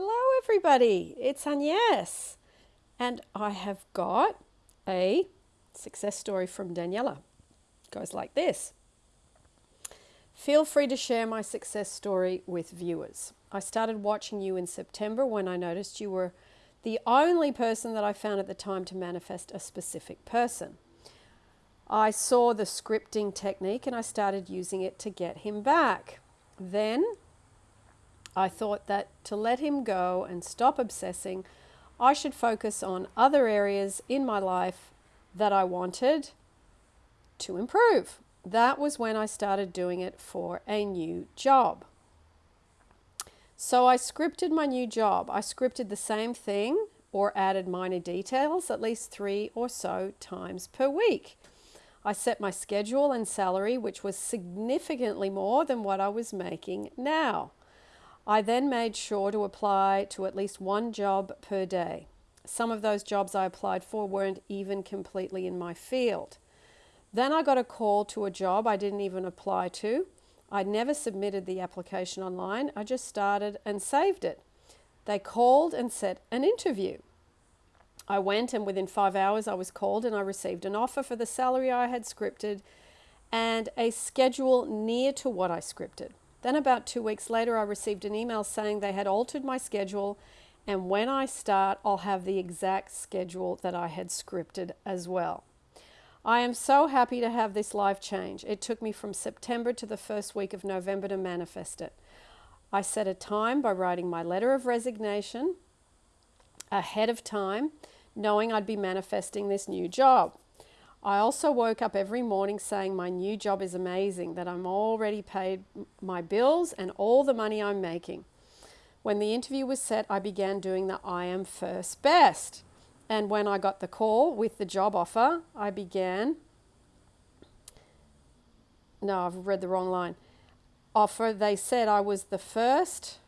Hello, everybody. It's Agnes, and I have got a success story from Daniela. It goes like this Feel free to share my success story with viewers. I started watching you in September when I noticed you were the only person that I found at the time to manifest a specific person. I saw the scripting technique and I started using it to get him back. Then I thought that to let him go and stop obsessing, I should focus on other areas in my life that I wanted to improve. That was when I started doing it for a new job. So I scripted my new job. I scripted the same thing or added minor details at least three or so times per week. I set my schedule and salary, which was significantly more than what I was making now. I then made sure to apply to at least one job per day. Some of those jobs I applied for weren't even completely in my field. Then I got a call to a job I didn't even apply to. I never submitted the application online, I just started and saved it. They called and set an interview. I went, and within five hours, I was called and I received an offer for the salary I had scripted and a schedule near to what I scripted. Then, about two weeks later, I received an email saying they had altered my schedule, and when I start, I'll have the exact schedule that I had scripted as well. I am so happy to have this life change. It took me from September to the first week of November to manifest it. I set a time by writing my letter of resignation ahead of time, knowing I'd be manifesting this new job. I also woke up every morning saying my new job is amazing, that I'm already paid my bills and all the money I'm making. When the interview was set, I began doing the I am first best. And when I got the call with the job offer, I began. No, I've read the wrong line. Offer, they said I was the first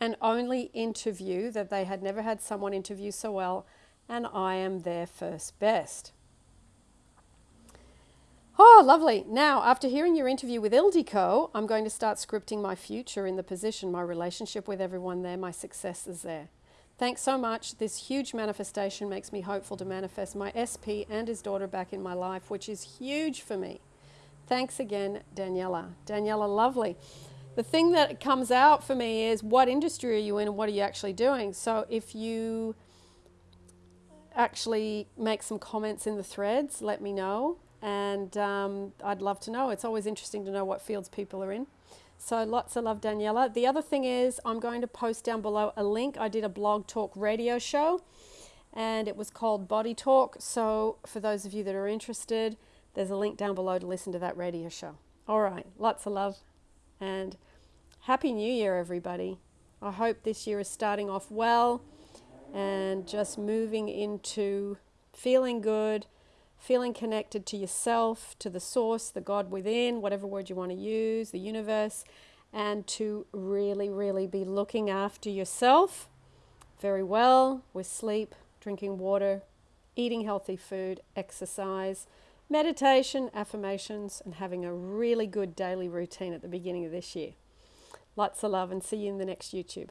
and only interview that they had never had someone interview so well, and I am their first best. Oh, lovely. Now, after hearing your interview with Ildiko, I'm going to start scripting my future in the position, my relationship with everyone there, my successes there. Thanks so much. This huge manifestation makes me hopeful to manifest my SP and his daughter back in my life, which is huge for me. Thanks again, Daniela. Daniela, lovely. The thing that comes out for me is what industry are you in and what are you actually doing? So if you actually make some comments in the threads, let me know and um, I'd love to know. It's always interesting to know what fields people are in. So lots of love, Daniela. The other thing is I'm going to post down below a link. I did a blog talk radio show and it was called Body Talk. So for those of you that are interested, there's a link down below to listen to that radio show. All right, lots of love and Happy New Year, everybody. I hope this year is starting off well and just moving into feeling good feeling connected to yourself, to the source, the God within, whatever word you want to use, the universe, and to really, really be looking after yourself very well with sleep, drinking water, eating healthy food, exercise, meditation, affirmations, and having a really good daily routine at the beginning of this year. Lots of love and see you in the next YouTube.